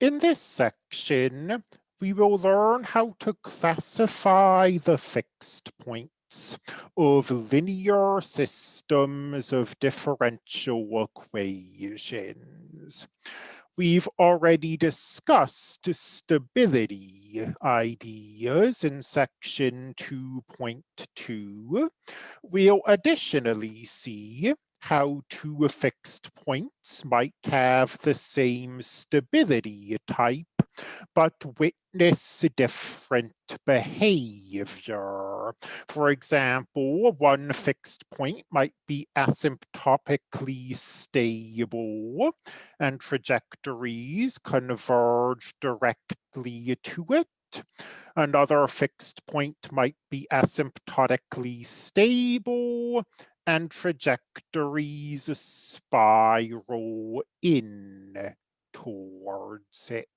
In this section, we will learn how to classify the fixed points of linear systems of differential equations. We've already discussed stability ideas in section 2.2. We'll additionally see how two fixed points might have the same stability type, but witness different behavior. For example, one fixed point might be asymptotically stable and trajectories converge directly to it. Another fixed point might be asymptotically stable and trajectories spiral in towards it.